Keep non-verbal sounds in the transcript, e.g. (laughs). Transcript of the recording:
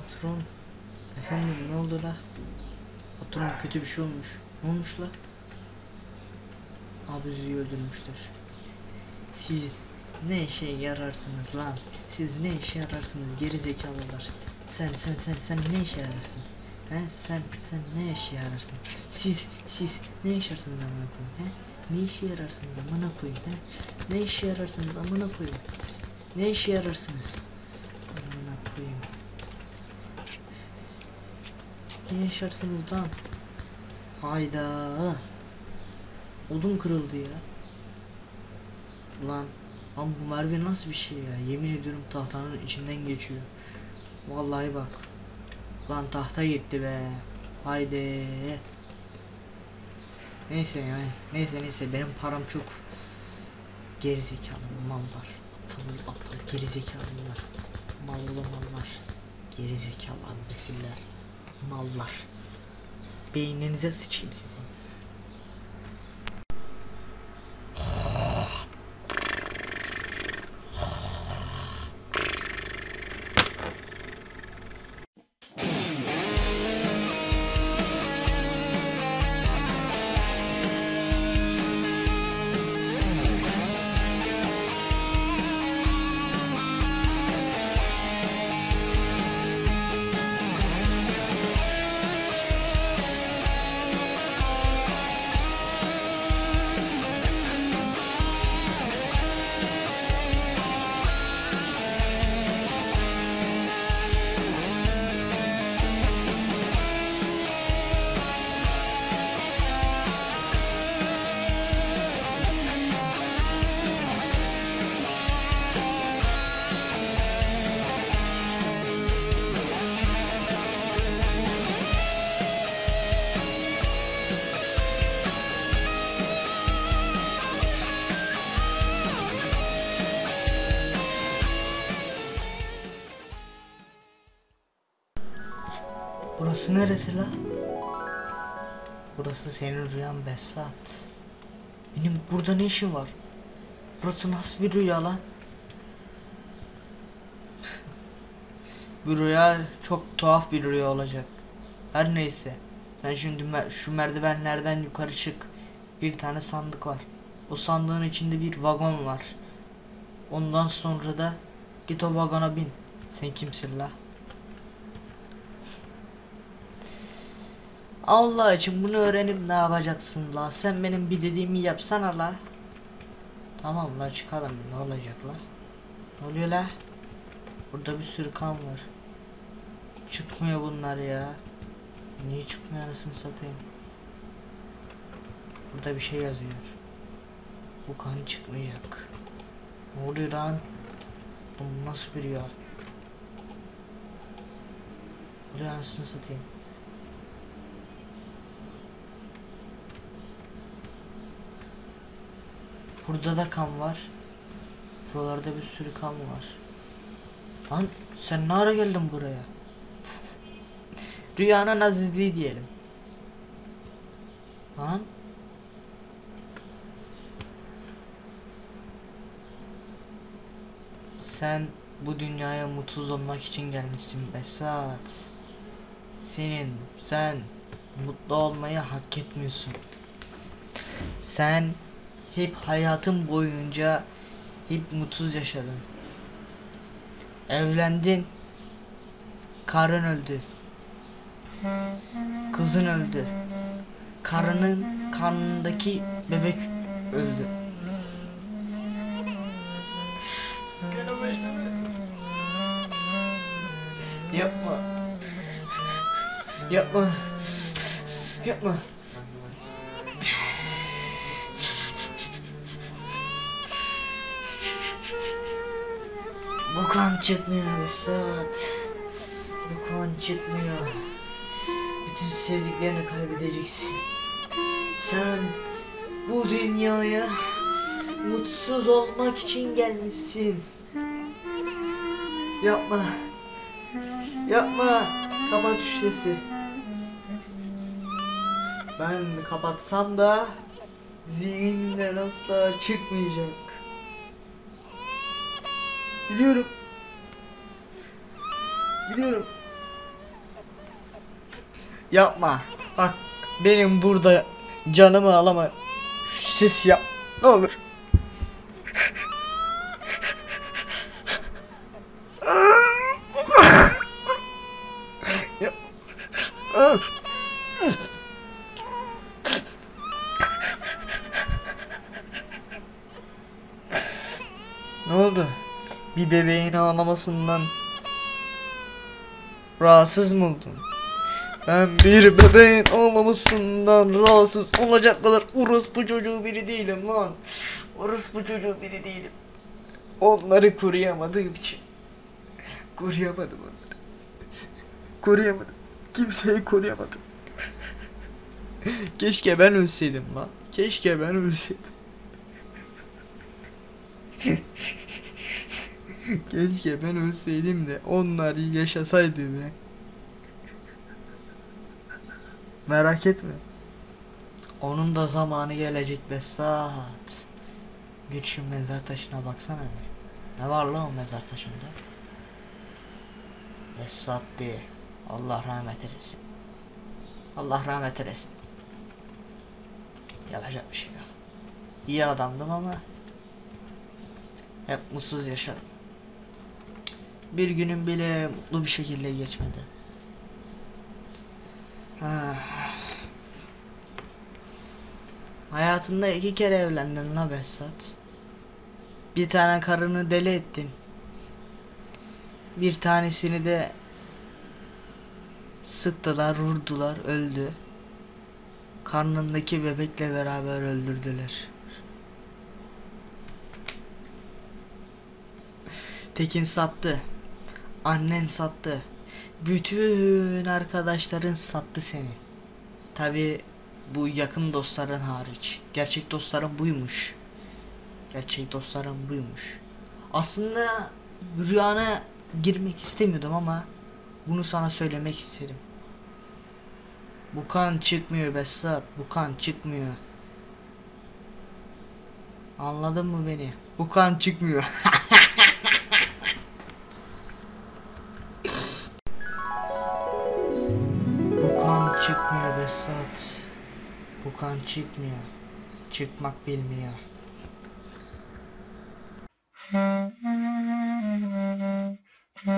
Patron. Efendim ne oldu la? Patron kötü bir şey olmuş. Ne olmuş la? Abuzi'yi öldürmüşler. Siz ne işe yararsınız lan? Siz ne işe yararsınız geri zekalılar? Sen sen sen sen ne işe yararsın? He sen sen ne işe yararsın? Siz siz ne işe yararsınız amına koyayım? He? Ne işe yararsınız amına koyayım? He? Ne işe yararsınız amına koyayım? Ne işe yararsınız? Amına koyayım. Ne yaşarsınız lan? Hayda. Odun kırıldı ya. Lan. Lan bu merve nasıl bir şey ya? Yemin ediyorum tahtanın içinden geçiyor. Vallahi bak. Lan tahta gitti be. Haydi. Neyse ya. Neyse neyse benim param çok. Gerizekalı mallar. Aptal aptal gerizekalılar. Mallı mallar. Gerizekalı imbesiller. Mallar. Beyninize sıçayım sizin. Burası neresi la? Burası senin rüyan Besat. Benim burada ne işim var? Burası nasıl bir rüya lan? (laughs) bu rüya çok tuhaf bir rüya olacak. Her neyse. Sen şimdi şu merdivenlerden yukarı çık. Bir tane sandık var. O sandığın içinde bir vagon var. Ondan sonra da git o vagona bin. Sen kimsin la? Allah için bunu öğrenip ne yapacaksın la? Sen benim bir dediğimi yapsana la. Tamam la çıkalım ne olacak la? Ne oluyor la? Burada bir sürü kan var. Çıkmıyor bunlar ya. Niye çıkmıyor anasını satayım? Burada bir şey yazıyor. Bu kan çıkmayacak. Ne oluyor lan? Bu nasıl bir ya? Oluyor anasını satayım? Burada da kan var. Buralarda bir sürü kan var. Lan sen ne ara geldin buraya? (laughs) Rüyanın azizliği diyelim. Lan. Sen bu dünyaya mutsuz olmak için gelmişsin Besat. Senin, sen mutlu olmayı hak etmiyorsun. Sen hep hayatın boyunca hep mutsuz yaşadın. Evlendin. Karın öldü. Kızın öldü. Karının karnındaki bebek öldü. Yapma. Yapma. Yapma. Bu kan çıkmıyor Vesat. Bu kan çıkmıyor. Bütün sevdiklerini kaybedeceksin. Sen bu dünyaya mutsuz olmak için gelmişsin. Yapma. Yapma. Kapat şu sesi. Ben kapatsam da zihninden asla çıkmayacak. Biliyorum. Biliyorum. Yapma. Bak benim burada canımı alama. Şu ses yap. Ne olur. Ne oldu? Bir bebeğin ağlamasından rahatsız mı oldun? Ben bir bebeğin ağlamasından rahatsız olacak kadar orospu çocuğu biri değilim lan. Orospu çocuğu biri değilim. Onları koruyamadığım için. Koruyamadım onları. Koruyamadım. Kimseyi koruyamadım. Keşke ben ölseydim lan. Keşke ben ölseydim. (laughs) Keşke ben ölseydim de onlar yaşasaydı be. Merak etme. Onun da zamanı gelecek Besat. Git şu mezar taşına baksana bir. Ne var lan o mezar taşında? Besat diye. Allah rahmet eylesin. Allah rahmet eylesin. Yapacak bir şey yok. İyi adamdım ama hep mutsuz yaşadım. Bir günüm bile mutlu bir şekilde geçmedi. Ah. Hayatında iki kere evlendin la Behzat. Bir tane karını deli ettin. Bir tanesini de sıktılar, vurdular, öldü. Karnındaki bebekle beraber öldürdüler. Tekin sattı. Annen sattı. Bütün arkadaşların sattı seni. Tabi bu yakın dostların hariç. Gerçek dostların buymuş. Gerçek dostların buymuş. Aslında rüyana girmek istemiyordum ama bunu sana söylemek istedim. Bu kan çıkmıyor Besat. Bu kan çıkmıyor. Anladın mı beni? Bu kan çıkmıyor. (laughs) Çıkmıyor Besat. Bu kan çıkmıyor. Çıkmak bilmiyor. Thank (laughs) you.